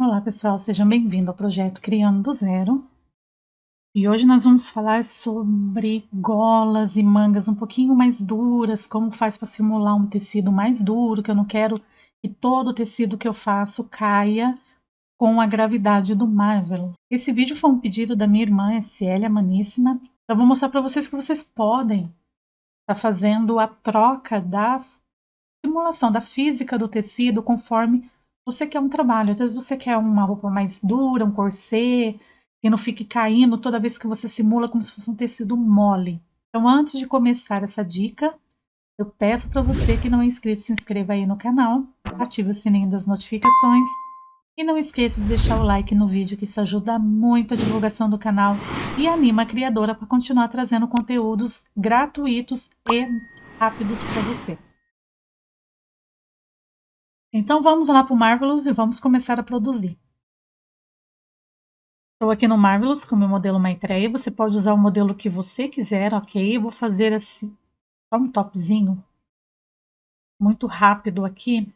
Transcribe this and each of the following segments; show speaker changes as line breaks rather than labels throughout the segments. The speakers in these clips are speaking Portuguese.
Olá pessoal, sejam bem-vindos ao projeto Criando do Zero. E hoje nós vamos falar sobre golas e mangas um pouquinho mais duras, como faz para simular um tecido mais duro, que eu não quero que todo o tecido que eu faço caia com a gravidade do Marvelous. Esse vídeo foi um pedido da minha irmã, Célia Maníssima. Então vou mostrar para vocês que vocês podem estar tá fazendo a troca da simulação da física do tecido conforme você quer um trabalho. Às vezes você quer uma roupa mais dura, um corset, que não fique caindo toda vez que você simula como se fosse um tecido mole. Então, antes de começar essa dica, eu peço para você que não é inscrito, se inscreva aí no canal, ative o sininho das notificações e não esqueça de deixar o like no vídeo, que isso ajuda muito a divulgação do canal e anima a criadora para continuar trazendo conteúdos gratuitos e rápidos para você. Então vamos lá para o Marvelous e vamos começar a produzir. Estou aqui no Marvelous com o meu modelo Maitreya. Você pode usar o modelo que você quiser, ok? Eu vou fazer assim, só um topzinho muito rápido aqui.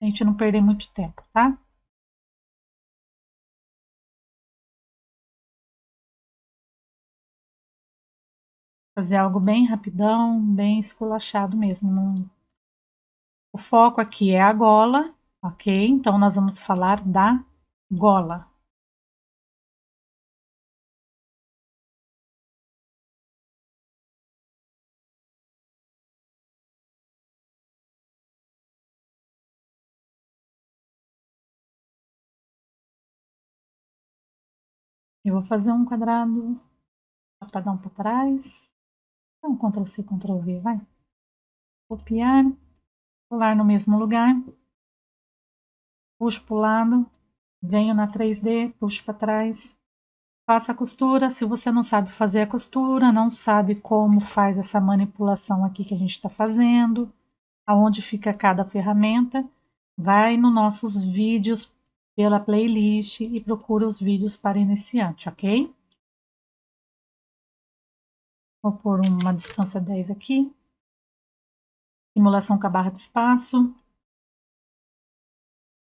A gente não perder muito tempo, tá? Fazer algo bem rapidão, bem esculachado mesmo. Não o foco aqui é a gola, ok? Então, nós vamos falar da gola. Eu vou fazer um quadrado para dar um para trás. Então, Ctrl C, Ctrl V, vai. Copiar pular no mesmo lugar, puxo para o lado, venho na 3D, puxo para trás, faço a costura. Se você não sabe fazer a costura, não sabe como faz essa manipulação aqui que a gente está fazendo, aonde fica cada ferramenta, vai nos nossos vídeos pela playlist e procura os vídeos para iniciante, ok? Vou pôr uma distância 10 aqui simulação com a barra de espaço.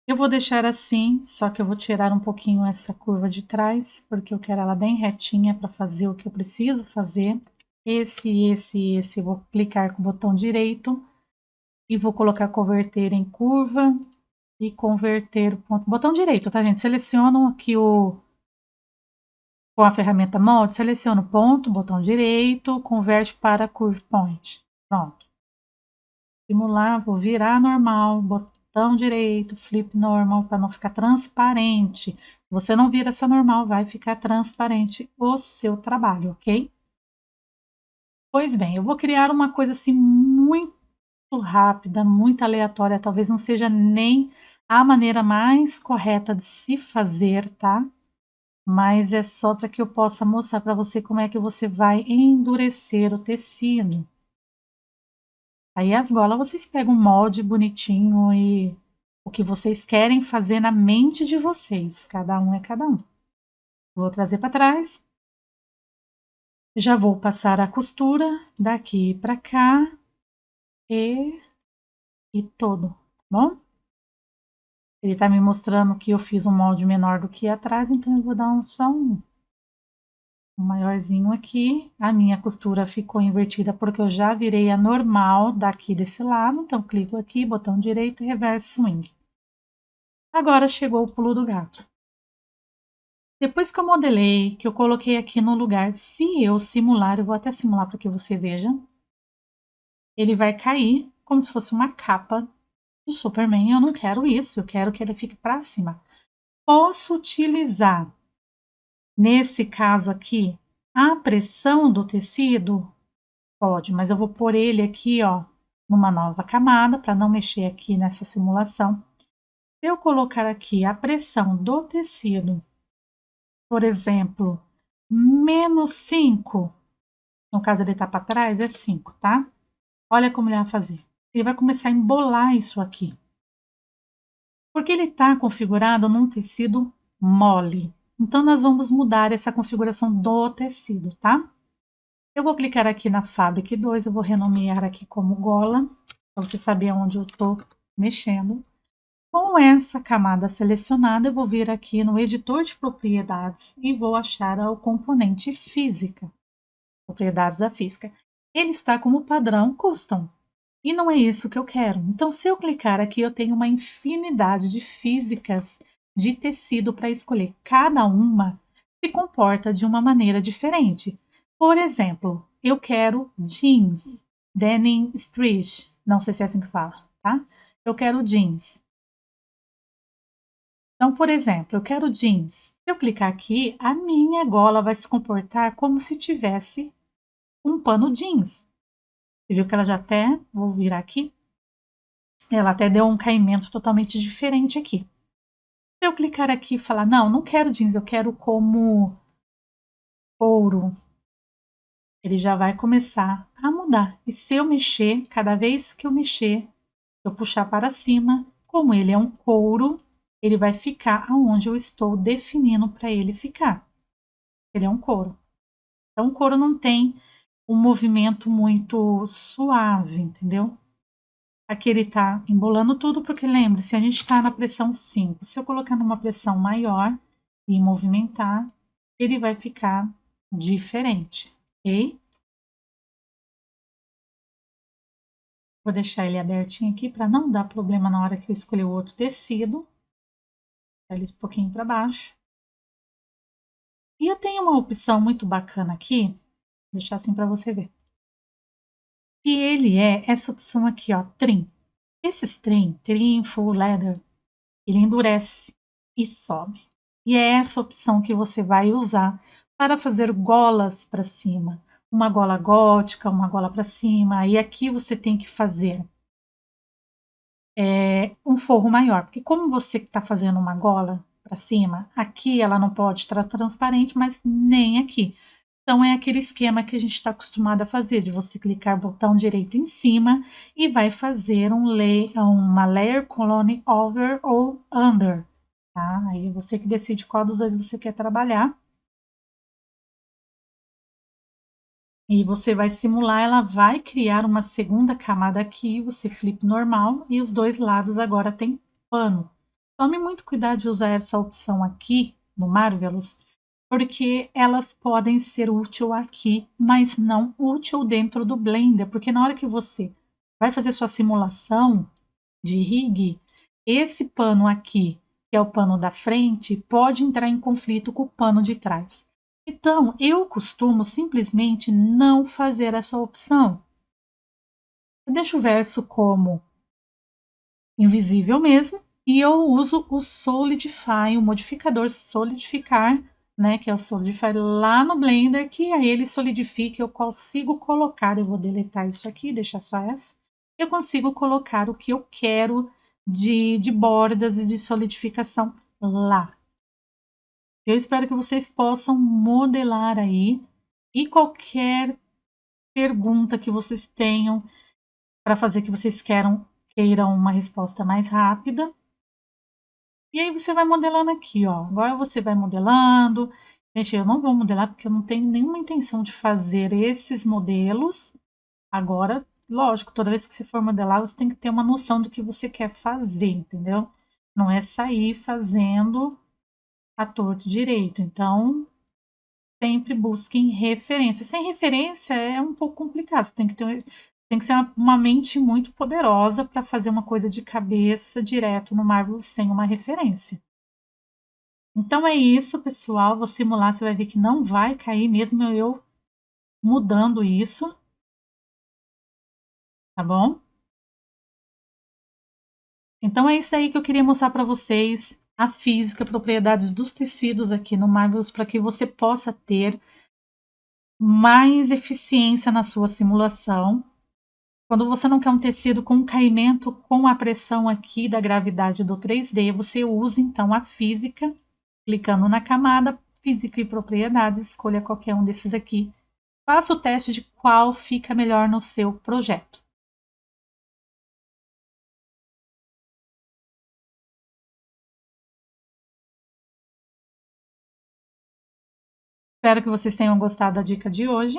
Eu vou deixar assim, só que eu vou tirar um pouquinho essa curva de trás, porque eu quero ela bem retinha para fazer o que eu preciso fazer. Esse, esse, esse, eu vou clicar com o botão direito e vou colocar converter em curva e converter o ponto. Botão direito, tá gente? Seleciono aqui o com a ferramenta molde, seleciono ponto, botão direito, converte para curve point. Pronto simular, vou virar normal, botão direito, flip normal, para não ficar transparente. Se você não vira essa normal, vai ficar transparente o seu trabalho, ok? Pois bem, eu vou criar uma coisa assim muito rápida, muito aleatória, talvez não seja nem a maneira mais correta de se fazer, tá? Mas é só para que eu possa mostrar para você como é que você vai endurecer o tecido. Aí as golas vocês pegam um molde bonitinho e o que vocês querem fazer na mente de vocês. Cada um é cada um. Vou trazer para trás. Já vou passar a costura daqui para cá e, e todo, tá bom? Ele está me mostrando que eu fiz um molde menor do que atrás, então eu vou dar um só um maiorzinho aqui. A minha costura ficou invertida porque eu já virei a normal daqui desse lado. Então, clico aqui, botão direito reverse swing. Agora chegou o pulo do gato. Depois que eu modelei, que eu coloquei aqui no lugar, se eu simular, eu vou até simular para que você veja, ele vai cair como se fosse uma capa do Superman. Eu não quero isso, eu quero que ele fique para cima. Posso utilizar Nesse caso aqui, a pressão do tecido pode, mas eu vou pôr ele aqui, ó, numa nova camada para não mexer aqui nessa simulação. Se eu colocar aqui a pressão do tecido, por exemplo, menos 5, no caso ele tá para trás, é 5, tá? Olha como ele vai fazer. Ele vai começar a embolar isso aqui. Porque ele está configurado num tecido mole. Então, nós vamos mudar essa configuração do tecido, tá? Eu vou clicar aqui na Fabric 2, eu vou renomear aqui como gola, para você saber onde eu estou mexendo. Com essa camada selecionada, eu vou vir aqui no editor de propriedades e vou achar o componente física, propriedades da física. Ele está como padrão custom. E não é isso que eu quero. Então, se eu clicar aqui, eu tenho uma infinidade de físicas de tecido para escolher. Cada uma se comporta de uma maneira diferente. Por exemplo, eu quero jeans, denim stretch. Não sei se é assim que fala, tá? Eu quero jeans. Então, por exemplo, eu quero jeans. Se eu clicar aqui, a minha gola vai se comportar como se tivesse um pano jeans. Você viu que ela já até, vou virar aqui, ela até deu um caimento totalmente diferente aqui. Eu clicar aqui e falar, não, não quero jeans, eu quero como couro, ele já vai começar a mudar. E se eu mexer, cada vez que eu mexer, eu puxar para cima, como ele é um couro, ele vai ficar aonde eu estou definindo para ele ficar. Ele é um couro. Então, o couro não tem um movimento muito suave, entendeu? Aqui ele está embolando tudo, porque lembre-se, a gente está na pressão 5. Se eu colocar numa pressão maior e movimentar, ele vai ficar diferente, ok? Vou deixar ele abertinho aqui para não dar problema na hora que eu escolher o outro tecido ele um pouquinho para baixo. E eu tenho uma opção muito bacana aqui, vou deixar assim para você ver. E ele é essa opção aqui, ó, trim. Esse trim, trim full leather, ele endurece e sobe. E é essa opção que você vai usar para fazer golas para cima. Uma gola gótica, uma gola para cima. E aqui você tem que fazer é, um forro maior, porque como você está fazendo uma gola para cima, aqui ela não pode estar transparente, mas nem aqui. Então é aquele esquema que a gente está acostumado a fazer, de você clicar botão direito em cima e vai fazer um lay, uma layer colony over ou under. Tá? Aí você que decide qual dos dois você quer trabalhar. E você vai simular, ela vai criar uma segunda camada aqui, você flip normal e os dois lados agora tem pano. Tome muito cuidado de usar essa opção aqui no Marvelous, porque elas podem ser útil aqui, mas não útil dentro do Blender, porque na hora que você vai fazer sua simulação de rig, esse pano aqui, que é o pano da frente, pode entrar em conflito com o pano de trás. Então, eu costumo simplesmente não fazer essa opção. Eu deixo o verso como invisível mesmo e eu uso o Solidify, o modificador Solidificar, né, que é o Solidify lá no Blender, que aí ele solidifica, eu consigo colocar, eu vou deletar isso aqui, deixar só essa, eu consigo colocar o que eu quero de, de bordas e de solidificação lá. Eu espero que vocês possam modelar aí e qualquer pergunta que vocês tenham para fazer que vocês queiram, queiram uma resposta mais rápida. E aí você vai modelando aqui, ó. Agora você vai modelando. Gente, eu não vou modelar porque eu não tenho nenhuma intenção de fazer esses modelos. Agora, lógico, toda vez que você for modelar, você tem que ter uma noção do que você quer fazer, entendeu? Não é sair fazendo a torto direito. Então, sempre busquem referência. Sem referência é um pouco complicado. Você tem que ter tem que ser uma, mente muito poderosa para fazer uma coisa de cabeça direto no Marvel sem uma referência. Então é isso, pessoal. Vou simular, você vai ver que não vai cair mesmo eu mudando isso. Tá bom? Então é isso aí que eu queria mostrar para vocês a física, propriedades dos tecidos aqui no Marvelous para que você possa ter mais eficiência na sua simulação. Quando você não quer um tecido com caimento com a pressão aqui da gravidade do 3D, você usa então a física, clicando na camada física e propriedades, escolha qualquer um desses aqui. Faça o teste de qual fica melhor no seu projeto. Espero que vocês tenham gostado da dica de hoje.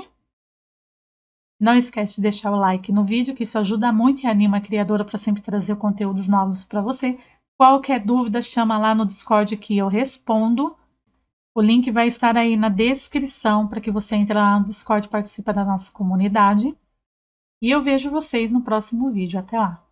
Não esquece de deixar o like no vídeo, que isso ajuda muito e anima a criadora para sempre trazer conteúdos novos para você. Qualquer dúvida, chama lá no Discord que eu respondo. O link vai estar aí na descrição para que você entre lá no Discord e participe da nossa comunidade. E eu vejo vocês no próximo vídeo. Até lá!